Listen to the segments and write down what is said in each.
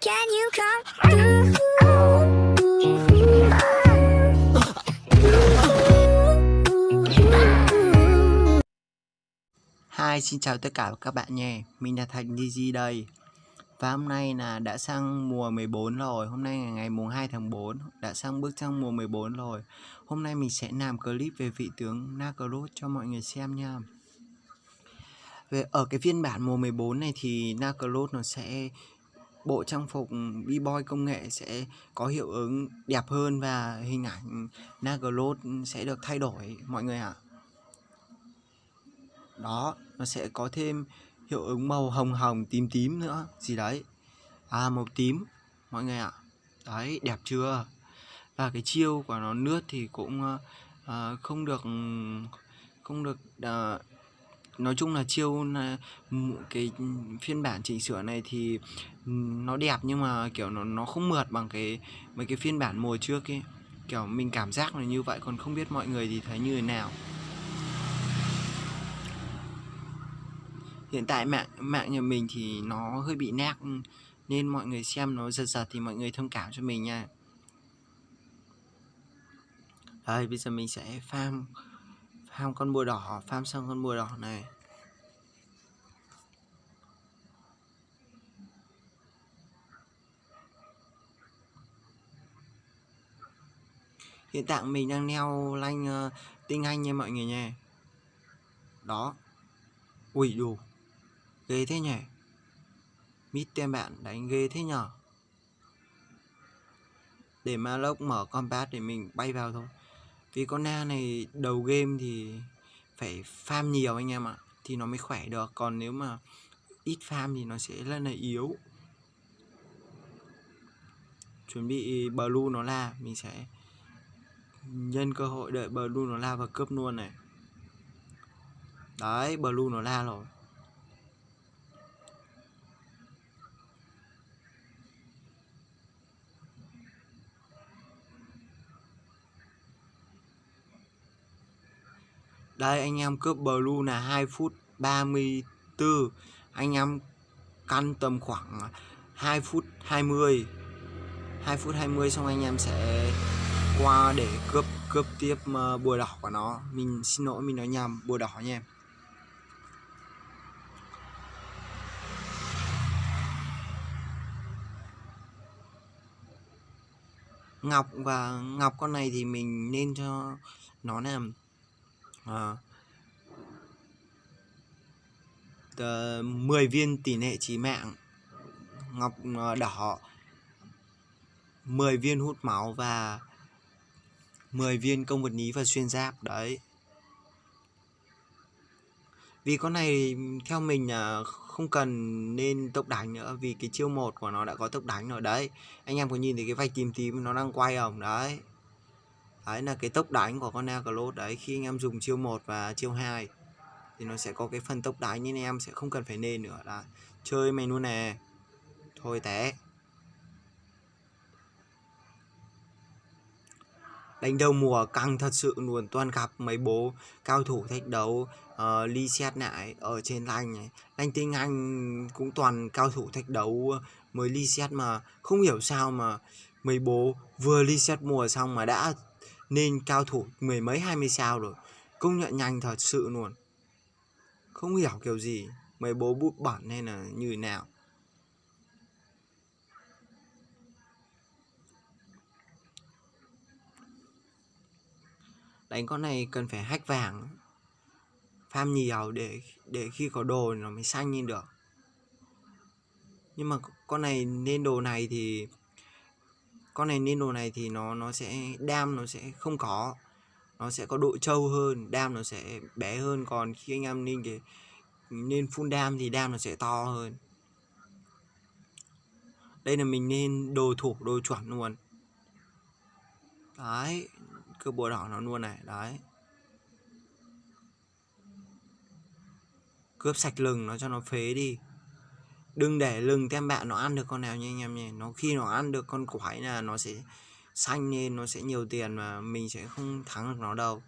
Can you come through? Hi, xin chào tất cả các bạn nhé. Mình là Thành DG đây. Và hôm nay là đã sang mùa 14 rồi. Hôm nay là ngày mùng 2 tháng 4, đã sang bước sang mùa 14 rồi. Hôm nay mình sẽ làm clip về vị tướng Nakaroth cho mọi người xem nha. Về ở cái phiên bản mùa 14 này thì Nakaroth nó sẽ bộ trang phục B-boy công nghệ sẽ có hiệu ứng đẹp hơn và hình ảnh Nagelot sẽ được thay đổi mọi người ạ. Đó, nó sẽ có thêm hiệu ứng màu hồng hồng tím tím nữa gì đấy. À màu tím mọi người ạ. Đấy, đẹp chưa? Và cái chiêu của nó nước thì cũng uh, không được không được uh, nói chung là chiêu là cái phiên bản chỉnh sửa này thì ừ, nó đẹp nhưng mà, kiểu, nó nó không mượt bằng cái, mấy cái phiên bản mùa trước ấy. Kiểu, mình cảm giác là như vậy, còn không biết mọi người thì thấy như thế nào. Hiện tại mạng mạng nhà mình thì nó hơi bị nát ừ, nên mọi người xem nó giật giật thì mọi người thông cảm cho mình nha. Đây bây giờ mình sẽ farm farm con bùa đỏ farm xong con bùa đỏ này. Hiện tại mình đang neo lanh uh, tinh anh nha mọi người nha. Đó. Ui đủ ghê thế nhỉ? Mít tem bạn đánh ghê thế nhở? Để ma lốc mở combat để mình bay vào thôi vì con na này đầu game thì phải farm nhiều anh em ạ, thì nó mới khỏe được. Còn nếu mà ít farm thì nó sẽ là này yếu. Chuẩn bị blue nó la, mình sẽ nhân cơ hội đợi blue nó la và cướp luôn này. Đấy, blue nó la rồi. Đây, anh em cướp blue là 2 phút 34 Anh em căn tầm khoảng 2 phút 20 2 phút 20 xong anh em sẽ qua để cướp cướp tiếp ờ, bùa đỏ của nó. Mình, xin lỗi, mình nói nhầm, bùa đỏ nha em. Ngọc và, Ngọc con này thì mình nên cho nó làm à, uh, 10 viên tỷ lệ trí mạng ngọc ờ, đỏ 10 viên hút máu và 10 viên công vật ní và xuyên giáp đấy. Vì con này theo mình là không cần nên tốc đánh nữa vì cái chiêu một của nó đã có tốc đánh rồi đấy. Anh em có nhìn thấy cái vạch tím tím nó đang quay không? Đấy đấy là cái tốc đánh của con Necrolot đấy. Khi anh em dùng chiêu 1 và chiêu 2 thì nó sẽ có cái phần tốc đánh nên em sẽ không cần phải nên nữa là chơi mày luôn nè. Thôi té. Đánh đầu mùa căng thật sự luôn. Toàn gặp mấy bố cao thủ thách đấu uh, ly xét lại ở trên lanh này lanh tinh anh cũng toàn cao thủ thách đấu mới ly xét mà. Không hiểu sao mà mấy bố vừa ly xét mùa xong mà đã nên cao thủ mười mấy, hai mươi sao rồi. Công nhận nhanh thật sự luôn. Không hiểu kiểu gì, mấy bố bút bẩn hay là như nào. Đánh con này cần phải hack vàng, farm nhiều để để khi có đồ nó mới xanh lên được. Nhưng mà con này nên đồ này thì con này nên đồ này thì nó nó sẽ, đam nó sẽ không có. Nó sẽ có độ trâu hơn, đam nó sẽ bé hơn. Còn khi anh em nên cái nên full đam thì đam nó sẽ to hơn. Đây là mình nên đồ thủ đồ chuẩn luôn. Đấy cơ bùa đỏ nó luôn này, đấy. Cướp sạch lừng nó cho nó phế đi đừng để lừng tem bạn nó ăn được con nào nha anh em nhé. Nó khi nó ăn được con quái là nó sẽ xanh lên, nó sẽ nhiều tiền mà mình sẽ không thắng được nó đâu.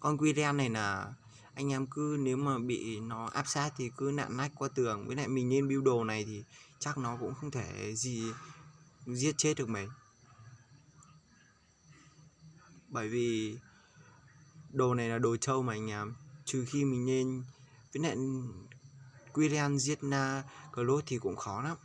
Con quy này là anh em cứ nếu mà bị nó áp sát thì cứ nặn nách qua tường. Với lại mình nên build đồ này thì chắc nó cũng không thể gì giết chết được mình. Bởi vì đồ này là đồ trâu mà anh em. Trừ khi mình nên, với lại Quirian giết na Claude thì cũng khó lắm.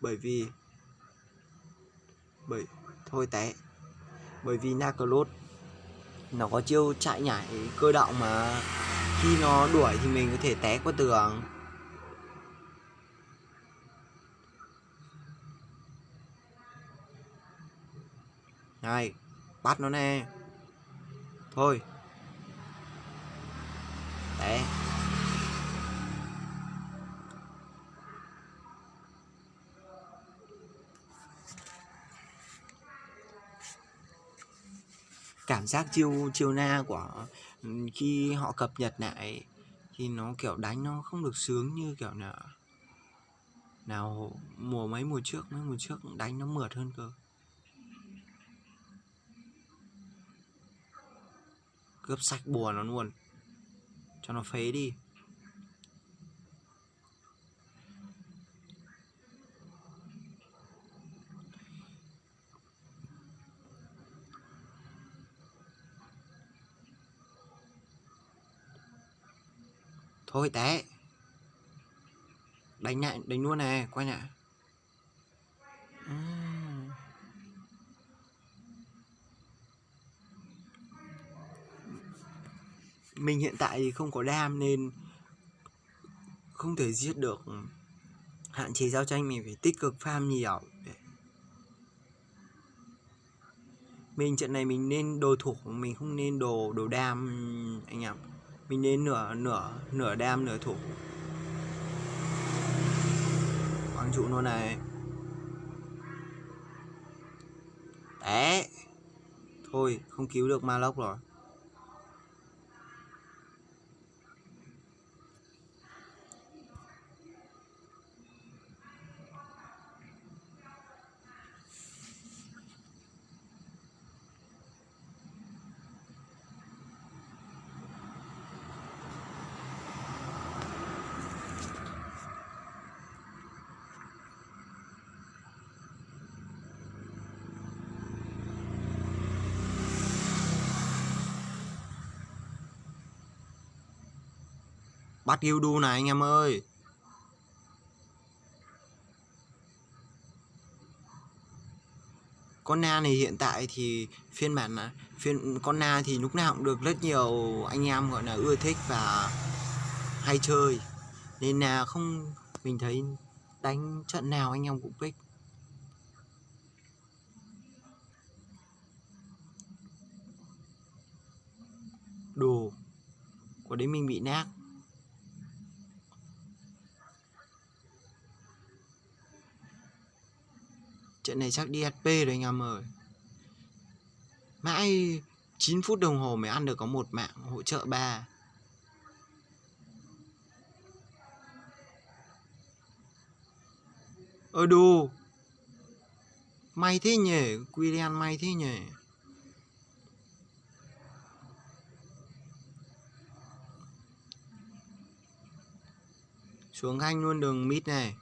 Bởi vì, bởi, thôi té. Bởi vì na Claude nó có chiêu chạy nhảy cơ động mà khi nó đuổi thì mình có thể té qua tường. Này, bắt nó nè. Thôi. Té. Cảm giác chiêu chiêu na của ừ, khi họ cập nhật lại thì nó, kiểu, đánh nó không được sướng như kiểu là, nào mùa mấy mùa trước, mấy mùa trước đánh nó mượt hơn cơ. Cướp sạch bùa nó luôn. Cho nó phế đi. Thôi té. Đánh lại đánh luôn này quay lại à. mình hiện tại thì không có đam nên không thể giết được. Hạn chế giao tranh, mình phải tích cực farm nhiều. Mình trận này mình nên đồ thủ mình không nên đồ đồ đam, anh em mình nên nửa nửa nửa đam, nửa thủ. Quang trụ nó này. Té thôi, không cứu được ma lốc rồi. Bắt Gildu này, anh em ơi. Con na này hiện tại thì phiên bản là phiên con na thì lúc nào cũng được rất nhiều anh em gọi là ưa thích và hay chơi. Nên là không mình thấy đánh trận nào anh em cũng pick. Đồ. Của đấy mình bị nát. Trận này chắc đi HP rồi anh em ơi. Mãi 9 phút đồng hồ mới ăn được có một mạng, hỗ trợ 3 Ơ ờ, đù. May thế nhỉ William may thế nhỉ. Xuống khanh luôn đường mid này.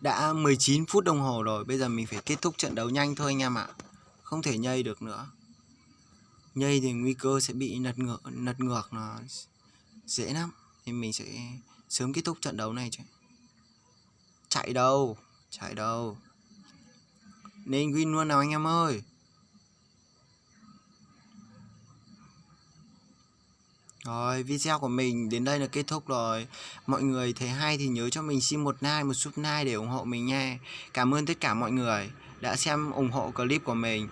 Đã 19 phút đồng hồ rồi, bây giờ mình phải kết thúc trận đấu nhanh thôi anh em ạ. Không thể nhây được nữa. Nhây thì nguy cơ sẽ bị lật ngược, lật ngược nó dễ lắm. Thì mình sẽ sớm kết thúc trận đấu này chứ. Chạy đâu, chạy đâu. Nên win luôn nào anh em ơi. Rồi, video của mình đến đây là kết thúc rồi. Mọi người thấy hay thì nhớ cho mình xin một like, một sub like để ủng hộ mình nha. Cảm ơn tất cả mọi người đã xem ủng hộ clip của mình.